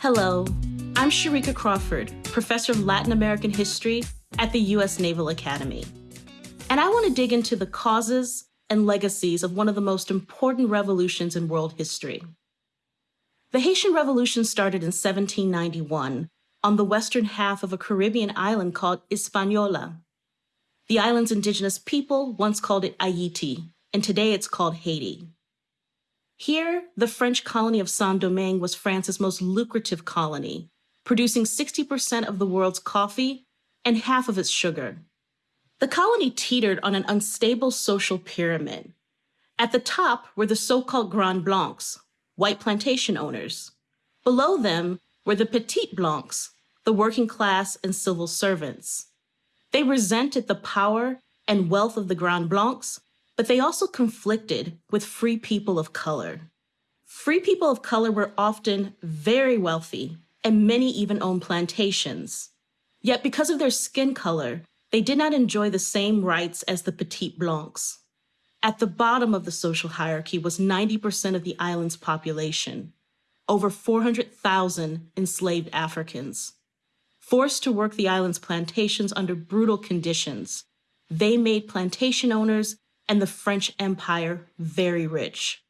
Hello, I'm Sharika Crawford, professor of Latin American history at the U.S. Naval Academy. And I want to dig into the causes and legacies of one of the most important revolutions in world history. The Haitian Revolution started in 1791 on the western half of a Caribbean island called Hispaniola. The island's indigenous people once called it Haiti, and today it's called Haiti. Here, the French colony of Saint-Domingue was France's most lucrative colony, producing 60% of the world's coffee and half of its sugar. The colony teetered on an unstable social pyramid. At the top were the so-called Grands Blancs, white plantation owners. Below them were the Petites Blancs, the working class and civil servants. They resented the power and wealth of the Grands Blancs but they also conflicted with free people of color. Free people of color were often very wealthy, and many even owned plantations. Yet because of their skin color, they did not enjoy the same rights as the Petites Blancs. At the bottom of the social hierarchy was 90% of the island's population, over 400,000 enslaved Africans. Forced to work the island's plantations under brutal conditions, they made plantation owners and the French Empire very rich.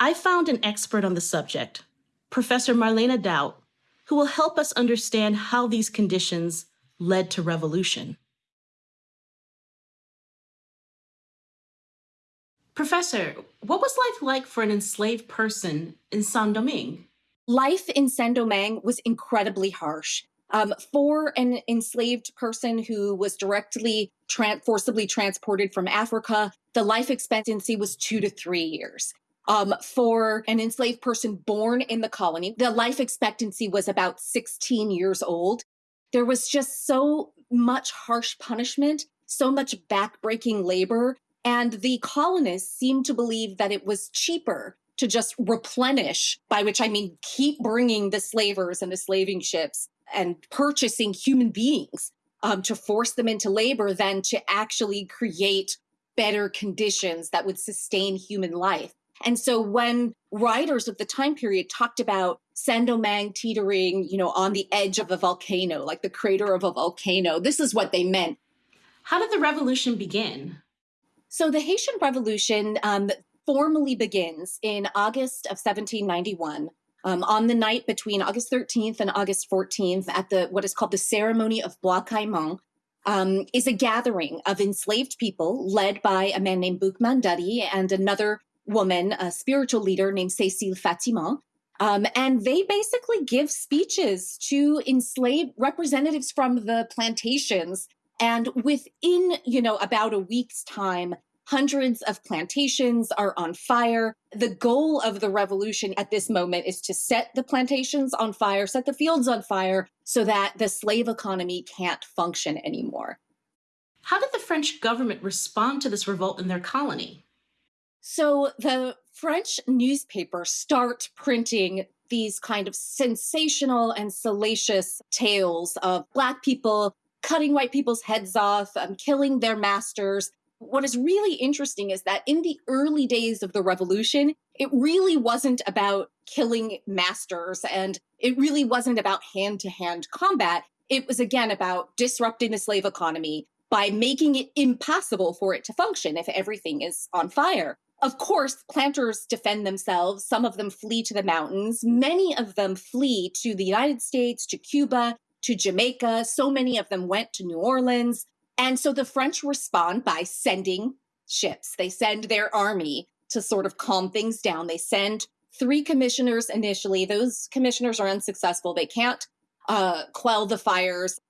I found an expert on the subject, Professor Marlene Daut, who will help us understand how these conditions led to revolution. Professor, what was life like for an enslaved person in Saint-Domingue? Life in Saint-Domingue was incredibly harsh. Um, for an enslaved person who was directly tra forcibly transported from Africa, the life expectancy was two to three years. Um, for an enslaved person born in the colony, the life expectancy was about 16 years old. There was just so much harsh punishment, so much backbreaking labor, and the colonists seemed to believe that it was cheaper to just replenish, by which I mean keep bringing the slavers and the slaving ships and purchasing human beings um, to force them into labor than to actually create better conditions that would sustain human life. And so when writers of the time period talked about Saint-Domingue teetering, you know, on the edge of a volcano, like the crater of a volcano, this is what they meant. How did the revolution begin? So the Haitian Revolution um, formally begins in August of 1791 um, on the night between August 13th and August 14th at the what is called the ceremony of Bois Caïman, um, is a gathering of enslaved people led by a man named Boukman Dutty and another woman, a spiritual leader named Cécile Fatiman. Um, and they basically give speeches to enslaved representatives from the plantations. And within, you know, about a week's time, Hundreds of plantations are on fire. The goal of the revolution at this moment is to set the plantations on fire, set the fields on fire, so that the slave economy can't function anymore. How did the French government respond to this revolt in their colony? So the French newspapers start printing these kind of sensational and salacious tales of Black people cutting white people's heads off, um, killing their masters, what is really interesting is that in the early days of the revolution, it really wasn't about killing masters and it really wasn't about hand to hand combat. It was again about disrupting the slave economy by making it impossible for it to function if everything is on fire. Of course, planters defend themselves. Some of them flee to the mountains. Many of them flee to the United States, to Cuba, to Jamaica. So many of them went to New Orleans. And so the French respond by sending ships. They send their army to sort of calm things down. They send three commissioners initially. Those commissioners are unsuccessful. They can't uh, quell the fires.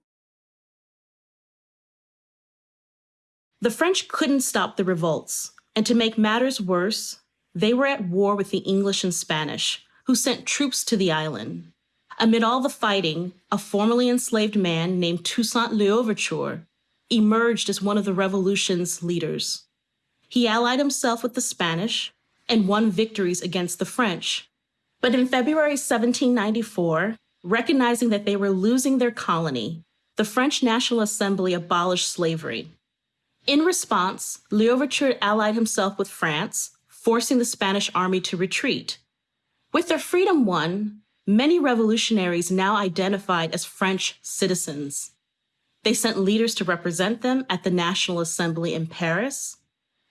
The French couldn't stop the revolts. And to make matters worse, they were at war with the English and Spanish, who sent troops to the island. Amid all the fighting, a formerly enslaved man named Toussaint Louverture emerged as one of the revolution's leaders. He allied himself with the Spanish and won victories against the French. But in February 1794, recognizing that they were losing their colony, the French National Assembly abolished slavery. In response, Louverture allied himself with France, forcing the Spanish army to retreat. With their freedom won, many revolutionaries now identified as French citizens. They sent leaders to represent them at the National Assembly in Paris.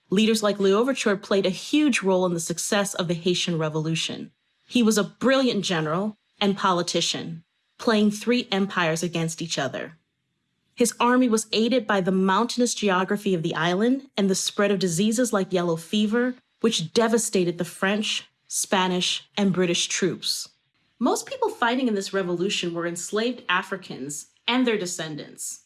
Leaders like Louverture played a huge role in the success of the Haitian Revolution. He was a brilliant general and politician, playing three empires against each other. His army was aided by the mountainous geography of the island and the spread of diseases like yellow fever, which devastated the French, Spanish, and British troops. Most people fighting in this revolution were enslaved Africans and their descendants.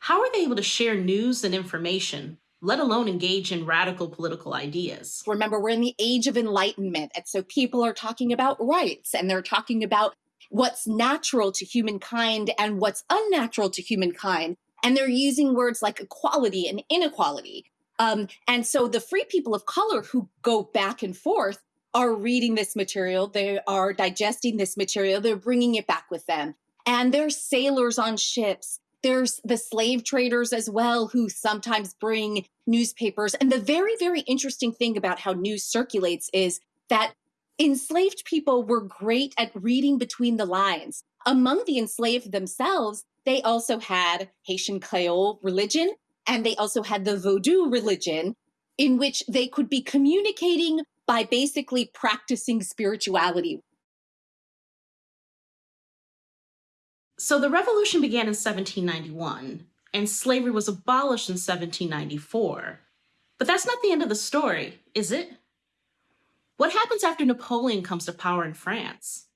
How are they able to share news and information, let alone engage in radical political ideas? Remember, we're in the age of enlightenment. And so people are talking about rights and they're talking about what's natural to humankind and what's unnatural to humankind. And they're using words like equality and inequality. Um, and so the free people of color who go back and forth are reading this material, they are digesting this material, they're bringing it back with them. And they're sailors on ships. There's the slave traders as well, who sometimes bring newspapers. And the very, very interesting thing about how news circulates is that enslaved people were great at reading between the lines. Among the enslaved themselves, they also had Haitian Creole religion, and they also had the Vodou religion, in which they could be communicating by basically practicing spirituality. So the revolution began in 1791, and slavery was abolished in 1794. But that's not the end of the story, is it? What happens after Napoleon comes to power in France?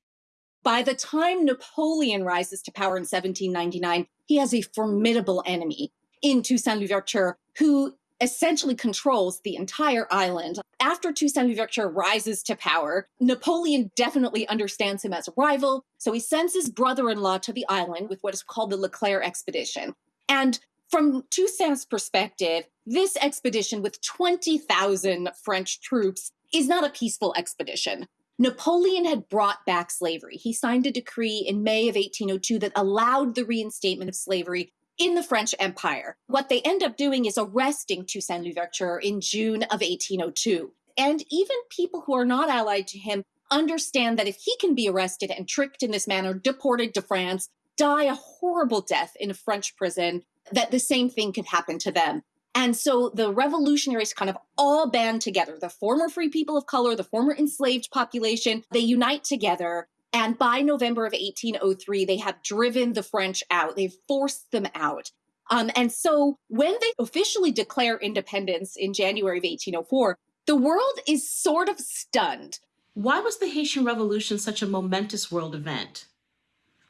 By the time Napoleon rises to power in 1799, he has a formidable enemy in Toussaint Louverture, who essentially controls the entire island. After Toussaint Louverture rises to power, Napoleon definitely understands him as a rival, so he sends his brother-in-law to the island with what is called the Leclerc expedition. And from Toussaint's perspective, this expedition with 20,000 French troops is not a peaceful expedition. Napoleon had brought back slavery. He signed a decree in May of 1802 that allowed the reinstatement of slavery in the French Empire. What they end up doing is arresting Toussaint Louverture in June of 1802. And even people who are not allied to him understand that if he can be arrested and tricked in this manner, deported to France, die a horrible death in a French prison, that the same thing could happen to them. And so the revolutionaries kind of all band together. The former free people of color, the former enslaved population, they unite together and by November of 1803, they have driven the French out. They've forced them out. Um, and so when they officially declare independence in January of 1804, the world is sort of stunned. Why was the Haitian Revolution such a momentous world event?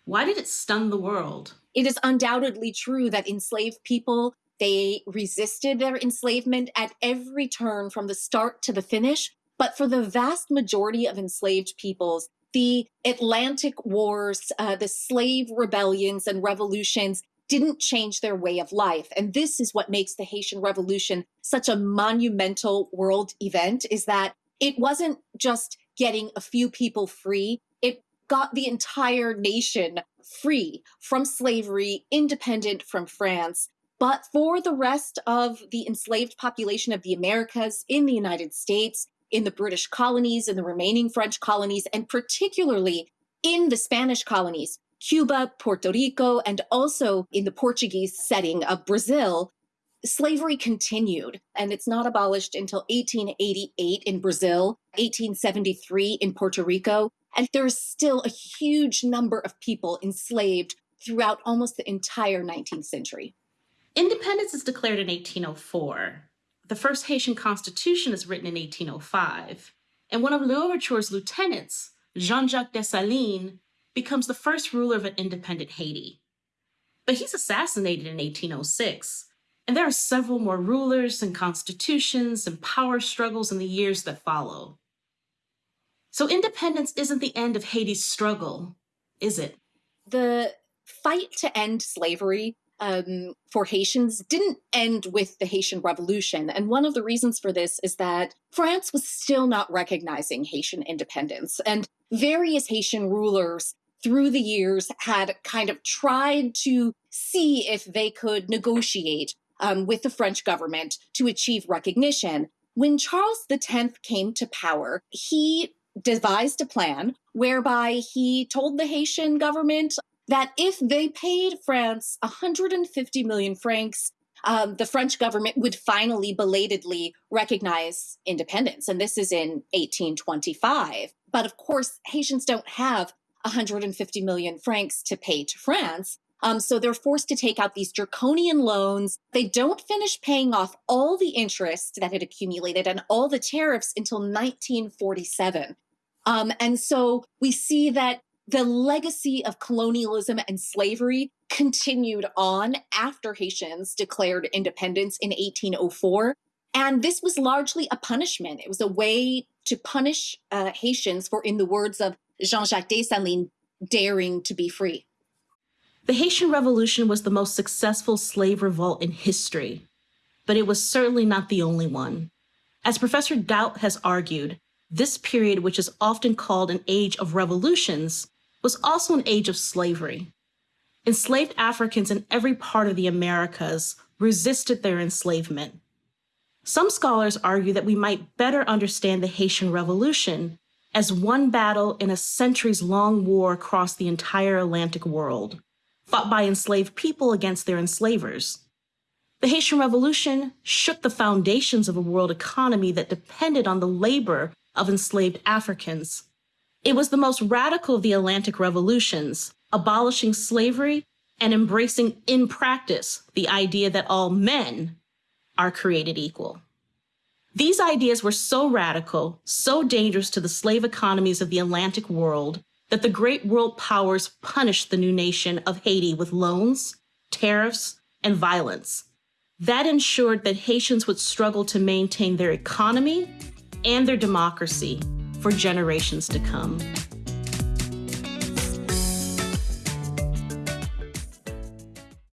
Why did it stun the world? It is undoubtedly true that enslaved people, they resisted their enslavement at every turn from the start to the finish. But for the vast majority of enslaved peoples, the Atlantic Wars, uh, the slave rebellions and revolutions didn't change their way of life. And this is what makes the Haitian Revolution such a monumental world event is that it wasn't just getting a few people free, it got the entire nation free from slavery, independent from France. But for the rest of the enslaved population of the Americas in the United States, in the British colonies, in the remaining French colonies, and particularly in the Spanish colonies, Cuba, Puerto Rico, and also in the Portuguese setting of Brazil, slavery continued. And it's not abolished until 1888 in Brazil, 1873 in Puerto Rico. And there's still a huge number of people enslaved throughout almost the entire 19th century. Independence is declared in 1804. The first Haitian constitution is written in 1805, and one of Louverture's lieutenants, Jean-Jacques Dessalines, becomes the first ruler of an independent Haiti. But he's assassinated in 1806, and there are several more rulers and constitutions and power struggles in the years that follow. So independence isn't the end of Haiti's struggle, is it? The fight to end slavery um, for Haitians didn't end with the Haitian Revolution. And one of the reasons for this is that France was still not recognizing Haitian independence. And various Haitian rulers through the years had kind of tried to see if they could negotiate um, with the French government to achieve recognition. When Charles X came to power, he devised a plan whereby he told the Haitian government that if they paid France 150 million francs, um, the French government would finally belatedly recognize independence. And this is in 1825. But of course, Haitians don't have 150 million francs to pay to France. Um, so they're forced to take out these draconian loans. They don't finish paying off all the interest that had accumulated and all the tariffs until 1947. Um, and so we see that the legacy of colonialism and slavery continued on after Haitians declared independence in 1804. And this was largely a punishment. It was a way to punish uh, Haitians for, in the words of Jean Jacques Dessalines, daring to be free. The Haitian Revolution was the most successful slave revolt in history, but it was certainly not the only one. As Professor Daut has argued, this period, which is often called an age of revolutions, was also an age of slavery. Enslaved Africans in every part of the Americas resisted their enslavement. Some scholars argue that we might better understand the Haitian Revolution as one battle in a centuries long war across the entire Atlantic world fought by enslaved people against their enslavers. The Haitian Revolution shook the foundations of a world economy that depended on the labor of enslaved Africans. It was the most radical of the Atlantic revolutions, abolishing slavery and embracing in practice the idea that all men are created equal. These ideas were so radical, so dangerous to the slave economies of the Atlantic world, that the great world powers punished the new nation of Haiti with loans, tariffs, and violence. That ensured that Haitians would struggle to maintain their economy and their democracy for generations to come.